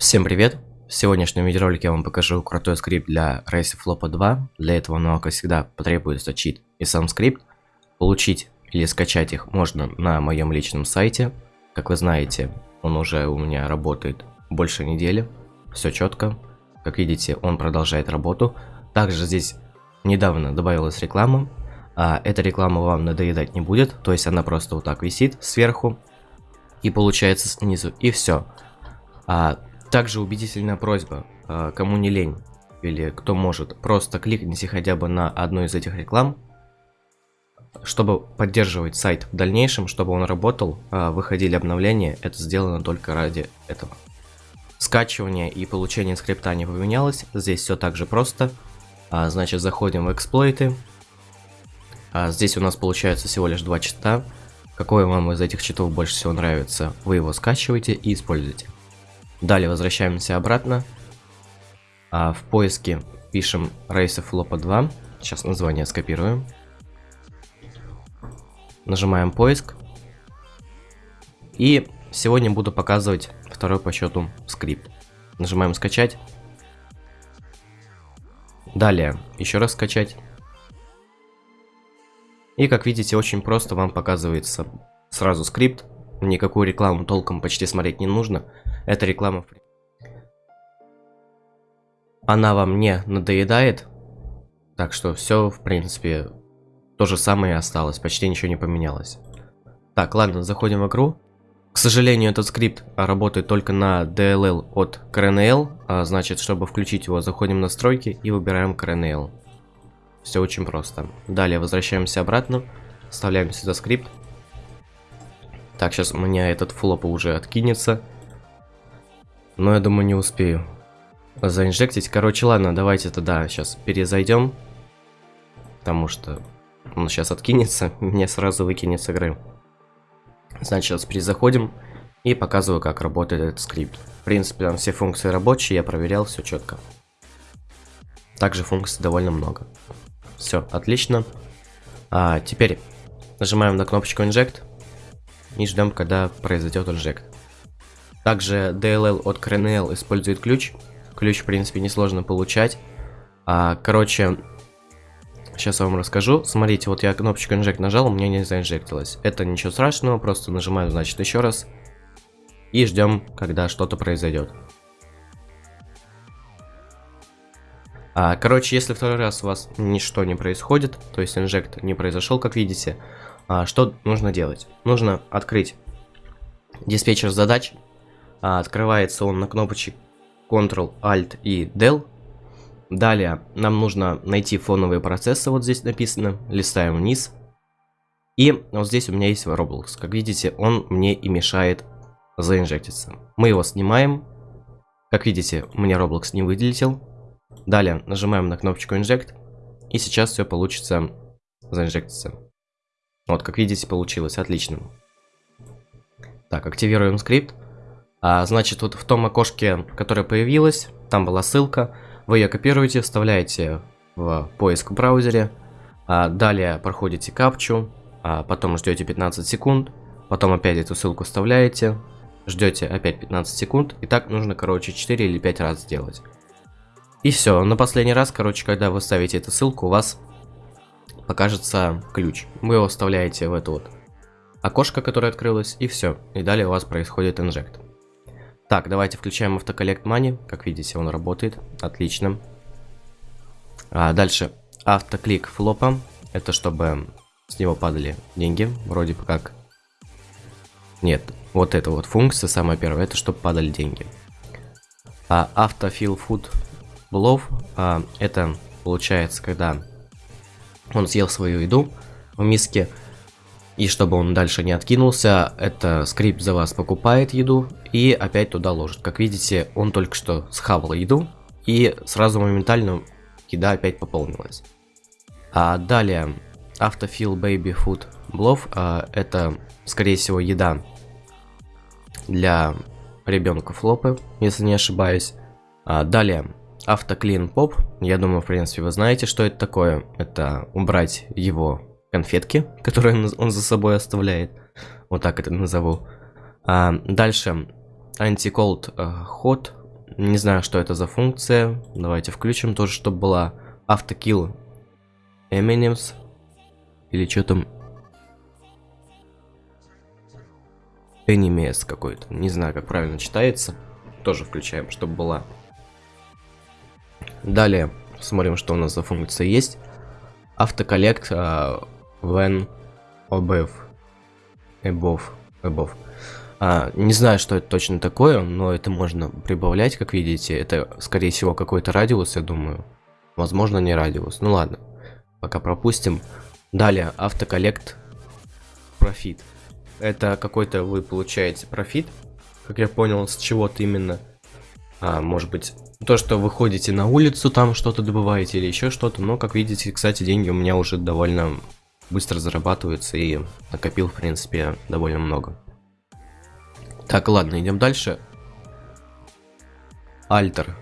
Всем привет! В сегодняшнем видеоролике я вам покажу крутой скрипт для Race Flop 2. Для этого, ну, как всегда, потребуется чит и сам скрипт. Получить или скачать их можно на моем личном сайте. Как вы знаете, он уже у меня работает больше недели. Все четко. Как видите, он продолжает работу. Также здесь недавно добавилась реклама. А эта реклама вам надоедать не будет. То есть она просто вот так висит сверху. И получается снизу. И все. А также убедительная просьба, а, кому не лень или кто может, просто кликните хотя бы на одну из этих реклам, чтобы поддерживать сайт в дальнейшем, чтобы он работал, а, выходили обновления, это сделано только ради этого. Скачивание и получение скрипта не поменялось, здесь все так же просто. А, значит, заходим в эксплойты. Здесь у нас получается всего лишь два чита. Какой вам из этих читов больше всего нравится, вы его скачиваете и используете. Далее возвращаемся обратно. А в поиске пишем Race of Lopa 2. Сейчас название скопируем. Нажимаем поиск. И сегодня буду показывать второй по счету скрипт. Нажимаем скачать. Далее еще раз скачать. И как видите, очень просто вам показывается сразу скрипт. Никакую рекламу толком почти смотреть не нужно. Эта реклама. Она вам не надоедает. Так что все, в принципе, то же самое осталось. Почти ничего не поменялось. Так, ладно, заходим в игру. К сожалению, этот скрипт работает только на DLL от CRNL. А значит, чтобы включить его, заходим в настройки и выбираем CRNL. Все очень просто. Далее возвращаемся обратно. Вставляем сюда скрипт. Так, сейчас у меня этот флоп уже откинется. Но я думаю, не успею заинжектить. Короче, ладно, давайте тогда сейчас перезайдем. Потому что он сейчас откинется, мне сразу выкинет с игры. Значит, сейчас перезаходим и показываю, как работает этот скрипт. В принципе, там все функции рабочие, я проверял, все четко. Также функций довольно много. Все, отлично. А теперь нажимаем на кнопочку Inject и ждем, когда произойдет инжект. Также DLL от CRNL использует ключ. Ключ, в принципе, несложно получать. А, короче, сейчас я вам расскажу. Смотрите, вот я кнопочку инжект нажал, у меня не заинжектилось. Это ничего страшного, просто нажимаю, значит, еще раз. И ждем, когда что-то произойдет. А, короче, если второй раз у вас ничто не происходит, то есть инжект не произошел, как видите, а, что нужно делать? Нужно открыть диспетчер задач, а, открывается он на кнопочке Ctrl, Alt и Del. Далее нам нужно найти фоновые процессы, вот здесь написано, листаем вниз. И вот здесь у меня есть Roblox. Как видите, он мне и мешает заинжектиться. Мы его снимаем. Как видите, у меня Roblox не выделил. Далее нажимаем на кнопочку Inject. И сейчас все получится заинжектиться. Вот, как видите, получилось. Отлично. Так, активируем скрипт. А, значит, вот в том окошке, которое появилось, там была ссылка, вы ее копируете, вставляете в поиск в браузере, а, далее проходите капчу, а потом ждете 15 секунд, потом опять эту ссылку вставляете, ждете опять 15 секунд, и так нужно, короче, 4 или 5 раз сделать. И все, на последний раз, короче, когда вы ставите эту ссылку, у вас покажется ключ. Вы его вставляете в это вот окошко, которое открылось, и все. И далее у вас происходит инжект. Так, давайте включаем автоколлект money. Как видите, он работает. Отлично. А, дальше. Автоклик флопа. Это чтобы с него падали деньги. Вроде бы как. Нет, вот эта вот функция, самая первая, это чтобы падали деньги. А автофил food blow, а, это получается, когда он съел свою еду в миске, и чтобы он дальше не откинулся, это скрипт за вас покупает еду и опять туда ложит. Как видите, он только что схавал еду и сразу моментально еда опять пополнилась. А далее Autofill Baby Food Blow, а, это скорее всего еда для ребенка флопы, если не ошибаюсь. А далее Автоклин Pop, я думаю, в принципе, вы знаете, что это такое. Это убрать его конфетки, которые он за собой оставляет. Вот так это назову. А, дальше Anti-Cold uh, Hot Не знаю, что это за функция. Давайте включим тоже, чтобы была автокилл Eminems. Или что там? Enemies какой-то. Не знаю, как правильно читается. Тоже включаем, чтобы была. Далее смотрим, что у нас за функция есть. Автоколлект uh, when above. Above. Above. А, не знаю, что это точно такое, но это можно прибавлять, как видите. Это, скорее всего, какой-то радиус, я думаю. Возможно, не радиус. Ну ладно, пока пропустим. Далее, автоколлект профит. Это какой-то вы получаете профит, как я понял, с чего-то именно. А, может быть, то, что вы ходите на улицу, там что-то добываете или еще что-то. Но, как видите, кстати, деньги у меня уже довольно быстро зарабатываются и накопил, в принципе, довольно много. Так, ладно, идем дальше. Альтер.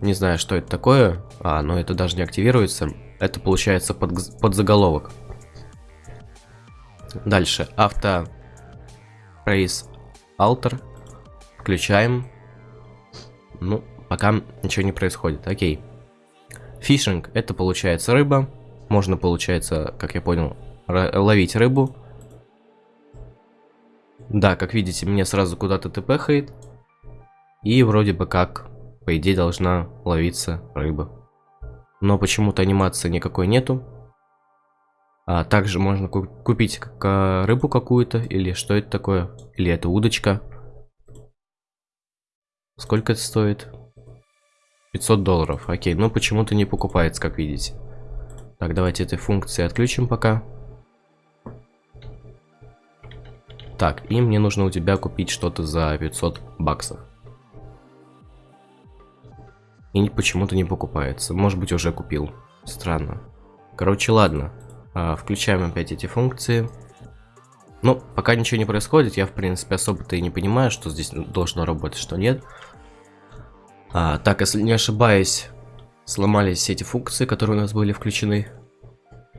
Не знаю, что это такое, а, но это даже не активируется. Это получается под, под заголовок. Дальше. Авто Race Alter. Включаем. Ну, пока ничего не происходит. Окей. Фишинг. Это получается рыба. Можно, получается, как я понял, ловить рыбу. Да, как видите, мне сразу куда-то тпхает. И вроде бы как, по идее, должна ловиться рыба. Но почему-то анимации никакой нету. А также можно купить как рыбу какую-то, или что это такое, или это удочка. Сколько это стоит? 500 долларов, окей, но почему-то не покупается, как видите. Так, давайте этой функции отключим пока. Так, и мне нужно у тебя купить что-то за 500 баксов. И почему-то не покупается. Может быть, уже купил. Странно. Короче, ладно. А, включаем опять эти функции. Ну, пока ничего не происходит, я, в принципе, особо-то и не понимаю, что здесь должно работать, что нет. А, так, если не ошибаюсь, сломались все эти функции, которые у нас были включены.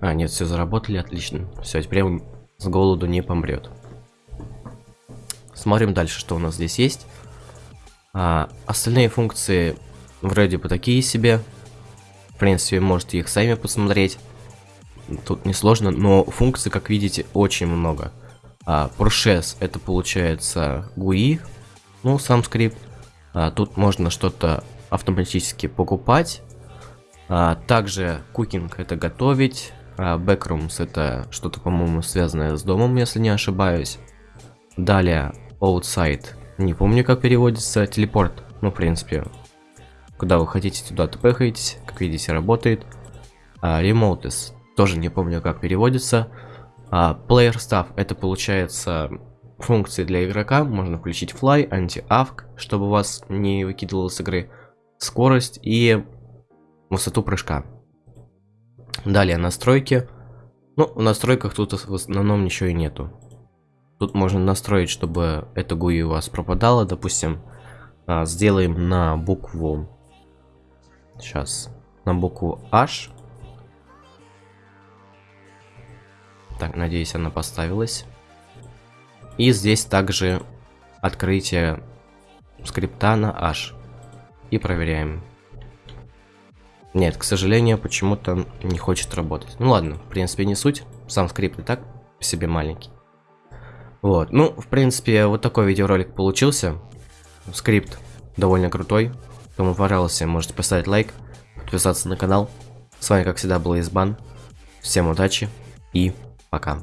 А, нет, все заработали, отлично. Все, теперь он с голоду не помрет. Смотрим дальше, что у нас здесь есть. А, остальные функции вроде бы такие себе. В принципе, можете их сами посмотреть. Тут несложно, но функций, как видите, очень много. А, Process это получается GUI, ну, сам скрипт. А, тут можно что-то автоматически покупать. А, также Cooking это готовить. А, это что-то, по-моему, связанное с домом, если не ошибаюсь. Далее outside. Не помню, как переводится. Телепорт. Ну, в принципе, куда вы хотите, туда тпхаетесь. Как видите, работает. А. Тоже не помню, как переводится. А, player stuff. Это получается функции для игрока. Можно включить fly, anti-avk, чтобы вас не выкидывало с игры. Скорость и высоту прыжка. Далее настройки. Ну, в настройках тут в основном ничего и нету. Тут можно настроить, чтобы это GUI у вас пропадало. Допустим, а, сделаем на букву... Сейчас. На букву H. Так, надеюсь, она поставилась. И здесь также открытие скрипта на H. И проверяем. Нет, к сожалению, почему-то не хочет работать. Ну ладно, в принципе, не суть. Сам скрипт и так себе маленький. Вот, ну, в принципе, вот такой видеоролик получился. Скрипт довольно крутой. Кому понравился, можете поставить лайк, подписаться на канал. С вами, как всегда, был Избан. Всем удачи и пока.